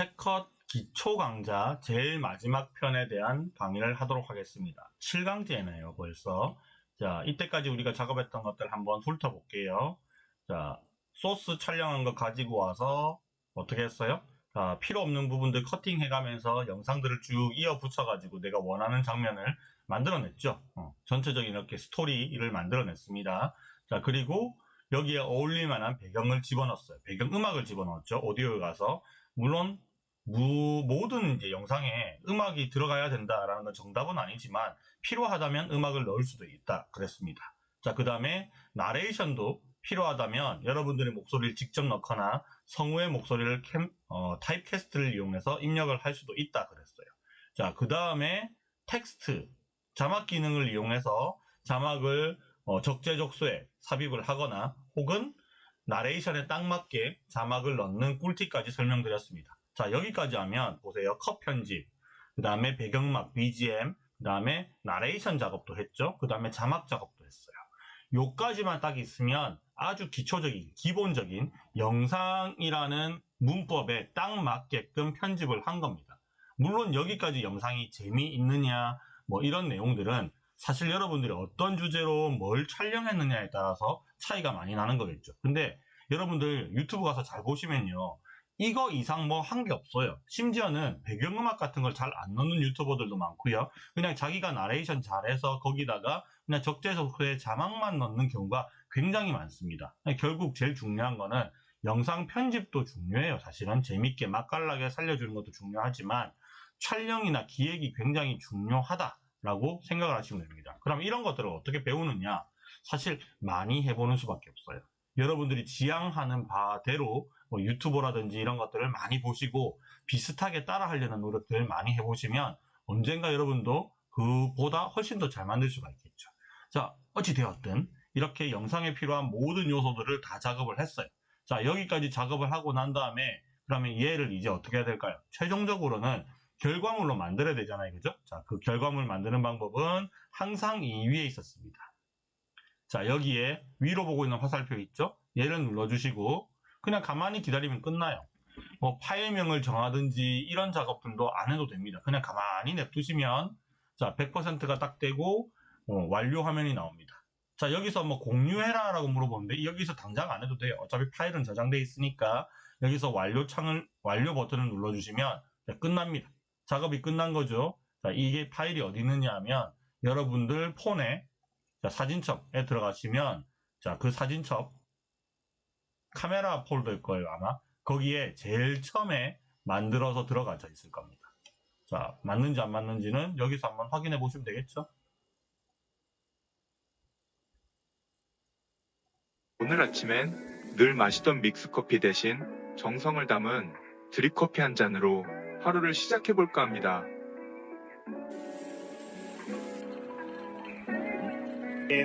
캣컷 기초 강좌 제일 마지막 편에 대한 강의를 하도록 하겠습니다. 7강제네요, 벌써. 자, 이때까지 우리가 작업했던 것들 한번 훑어볼게요. 자, 소스 촬영한 거 가지고 와서 어떻게 했어요? 자, 필요 없는 부분들 커팅 해가면서 영상들을 쭉 이어 붙여가지고 내가 원하는 장면을 만들어냈죠. 어, 전체적인 이렇게 스토리를 만들어냈습니다. 자, 그리고 여기에 어울릴 만한 배경을 집어넣었어요. 배경 음악을 집어넣었죠. 오디오에 가서. 물론 무, 모든 이제 영상에 음악이 들어가야 된다라는 건 정답은 아니지만 필요하다면 음악을 넣을 수도 있다 그랬습니다. 자, 그 다음에 나레이션도 필요하다면 여러분들의 목소리를 직접 넣거나 성우의 목소리를 캠, 어, Typecast를 이용해서 입력을 할 수도 있다 그랬어요. 자, 그 다음에 텍스트, 자막 기능을 이용해서 자막을 어, 적재적소에 삽입을 하거나 혹은 나레이션에 딱 맞게 자막을 넣는 꿀팁까지 설명드렸습니다. 자, 여기까지 하면 보세요. 컷 편집, 그 다음에 배경음악, BGM, 그 다음에 나레이션 작업도 했죠. 그 다음에 자막 작업도 했어요. 요까지만 딱 있으면 아주 기초적인, 기본적인 영상이라는 문법에 딱 맞게끔 편집을 한 겁니다. 물론 여기까지 영상이 재미있느냐, 뭐 이런 내용들은 사실 여러분들이 어떤 주제로 뭘 촬영했느냐에 따라서 차이가 많이 나는 거겠죠. 근데 여러분들 유튜브 가서 잘 보시면요. 이거 이상 뭐 한 게 없어요. 심지어는 배경음악 같은 걸 잘 안 넣는 유튜버들도 많고요. 그냥 자기가 나레이션 잘해서 거기다가 그냥 적재적소에 자막만 넣는 경우가 굉장히 많습니다. 결국 제일 중요한 거는 영상 편집도 중요해요. 사실은 재밌게 맛깔나게 살려주는 것도 중요하지만 촬영이나 기획이 굉장히 중요하다라고 생각을 하시면 됩니다. 그럼 이런 것들을 어떻게 배우느냐? 사실 많이 해보는 수밖에 없어요. 여러분들이 지향하는 바대로 뭐 유튜버라든지 이런 것들을 많이 보시고 비슷하게 따라 하려는 노력들을 많이 해보시면 언젠가 여러분도 그보다 훨씬 더 잘 만들 수가 있겠죠. 자, 어찌되었든 이렇게 영상에 필요한 모든 요소들을 다 작업을 했어요. 자, 여기까지 작업을 하고 난 다음에 그러면 얘를 이제 어떻게 해야 될까요? 최종적으로는 결과물로 만들어야 되잖아요. 그죠? 자, 그 결과물 만드는 방법은 항상 이 위에 있었습니다. 자, 여기에 위로 보고 있는 화살표 있죠? 얘를 눌러주시고 그냥 가만히 기다리면 끝나요. 뭐 파일명을 정하든지 이런 작업들도 안 해도 됩니다. 그냥 가만히 냅두시면 자 100%가 딱 되고 어, 완료 화면이 나옵니다. 자 여기서 뭐 공유해라 라고 물어보는데 여기서 당장 안 해도 돼요. 어차피 파일은 저장돼 있으니까 여기서 완료 창을 완료 버튼을 눌러주시면 자, 끝납니다. 작업이 끝난 거죠. 자 이게 파일이 어디 있느냐 하면 여러분들 폰에 자, 사진첩에 들어가시면 자 그 사진첩 카메라 폴더일 거예요 아마. 거기에 제일 처음에 만들어서 들어가져 있을 겁니다. 자 맞는지 안 맞는지는 여기서 한번 확인해 보시면 되겠죠? 오늘 아침엔 늘 마시던 믹스커피 대신 정성을 담은 드립커피 한 잔으로 하루를 시작해 볼까 합니다.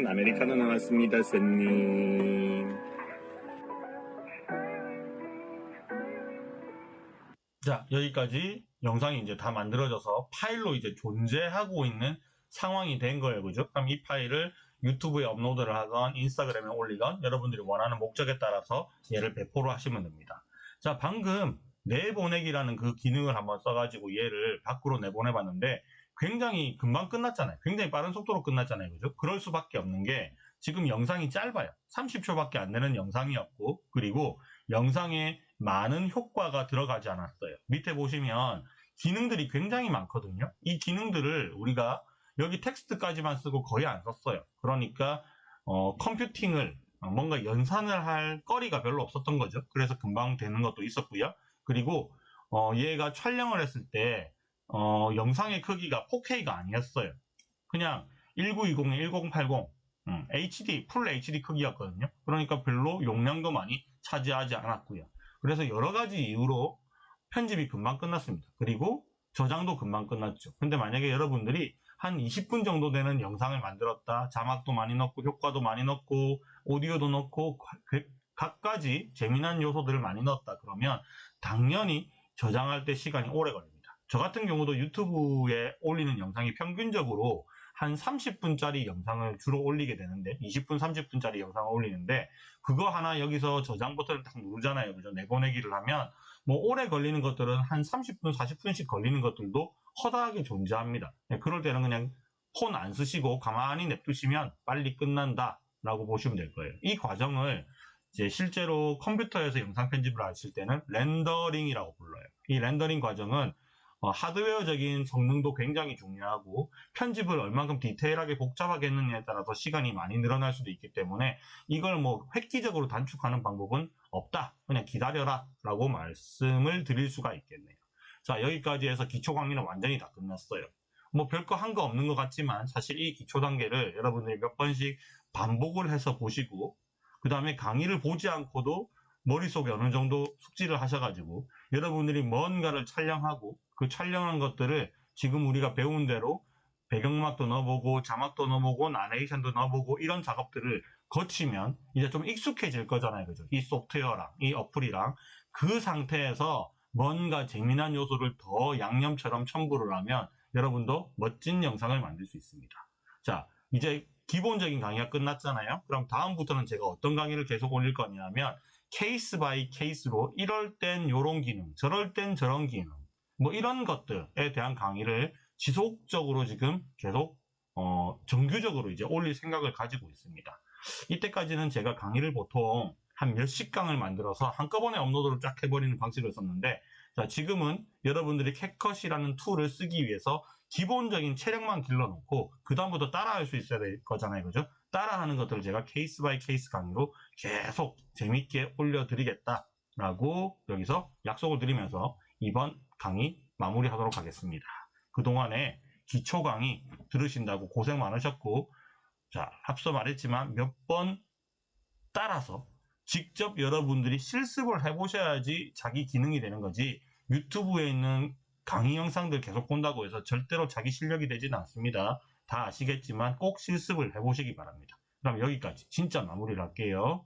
아메리카노 나왔습니다 쌤님 자 여기까지 영상이 이제 다 만들어져서 파일로 이제 존재하고 있는 상황이 된 거예요. 그죠? 그럼 이 파일을 유튜브에 업로드를 하건 인스타그램에 올리건 여러분들이 원하는 목적에 따라서 얘를 배포를 하시면 됩니다. 자 방금 내보내기라는 그 기능을 한번 써가지고 얘를 밖으로 내보내 봤는데 굉장히 금방 끝났잖아요. 굉장히 빠른 속도로 끝났잖아요. 그죠? 그럴 수밖에 없는 게 지금 영상이 짧아요. 30초밖에 안 되는 영상이었고 그리고 영상에 많은 효과가 들어가지 않았어요. 밑에 보시면 기능들이 굉장히 많거든요. 이 기능들을 우리가 여기 텍스트까지만 쓰고 거의 안 썼어요. 그러니까 어, 컴퓨팅을 뭔가 연산을 할 거리가 별로 없었던 거죠. 그래서 금방 되는 것도 있었고요. 그리고 어, 얘가 촬영을 했을 때 어, 영상의 크기가 4K가 아니었어요. 그냥 1920에 1080 음, HD, 풀 HD 크기였거든요. 그러니까 별로 용량도 많이 차지하지 않았고요. 그래서 여러 가지 이유로 편집이 금방 끝났습니다. 그리고 저장도 금방 끝났죠. 근데 만약에 여러분들이 한 20분 정도 되는 영상을 만들었다. 자막도 많이 넣고 효과도 많이 넣고 오디오도 넣고 각가지 재미난 요소들을 많이 넣었다. 그러면 당연히 저장할 때 시간이 오래 걸립니다. 저 같은 경우도 유튜브에 올리는 영상이 평균적으로 한 30분짜리 영상을 주로 올리게 되는데 20분 30분짜리 영상을 올리는데 그거 하나 여기서 저장 버튼을 딱 누르잖아요 그죠 내보내기를 하면 뭐 오래 걸리는 것들은 한 30분, 40분씩 걸리는 것들도 허다하게 존재합니다. 네, 그럴 때는 그냥 폰 안 쓰시고 가만히 냅두시면 빨리 끝난다 라고 보시면 될 거예요. 이 과정을 이제 실제로 컴퓨터에서 영상 편집을 하실 때는 렌더링이라고 불러요. 이 렌더링 과정은 어, 하드웨어적인 성능도 굉장히 중요하고 편집을 얼만큼 디테일하게 복잡하게 했느냐에 따라서 시간이 많이 늘어날 수도 있기 때문에 이걸 뭐 획기적으로 단축하는 방법은 없다. 그냥 기다려라 라고 말씀을 드릴 수가 있겠네요. 자 여기까지 해서 기초 강의는 완전히 다 끝났어요. 뭐 별거 한 거 없는 것 같지만 사실 이 기초 단계를 여러분들이 몇 번씩 반복을 해서 보시고 그 다음에 강의를 보지 않고도 머릿속에 어느 정도 숙지를 하셔가지고 여러분들이 뭔가를 촬영하고 그 촬영한 것들을 지금 우리가 배운 대로 배경음악도 넣어보고 자막도 넣어보고 나레이션도 넣어보고 이런 작업들을 거치면 이제 좀 익숙해질 거잖아요. 그죠? 이 소프트웨어랑 이 어플이랑 그 상태에서 뭔가 재미난 요소를 더 양념처럼 첨부를 하면 여러분도 멋진 영상을 만들 수 있습니다. 자, 이제 기본적인 강의가 끝났잖아요. 그럼 다음부터는 제가 어떤 강의를 계속 올릴 거냐면 case by case로 이럴 땐 요런 기능, 저럴 땐 저런 기능, 뭐 이런 것들에 대한 강의를 지속적으로 지금 계속 어, 정규적으로 이제 올릴 생각을 가지고 있습니다. 이때까지는 제가 강의를 보통 한 몇십 강을 만들어서 한꺼번에 업로드를 쫙 해버리는 방식을 썼는데 자, 지금은 여러분들이 CapCut이라는 툴을 쓰기 위해서 기본적인 체력만 길러놓고 그 다음부터 따라할 수 있어야 될 거잖아요. 그죠? 따라하는 것들을 제가 case by case 강의로 계속 재밌게 올려드리겠다 라고 여기서 약속을 드리면서 이번 강의 마무리하도록 하겠습니다. 그동안에 기초 강의 들으신다고 고생 많으셨고 자, 앞서 말했지만 몇 번 따라서 직접 여러분들이 실습을 해보셔야지 자기 기능이 되는 거지 유튜브에 있는 강의 영상들 계속 본다고 해서 절대로 자기 실력이 되지는 않습니다. 다 아시겠지만 꼭 실습을 해보시기 바랍니다. 그럼 여기까지 진짜 마무리를 할게요.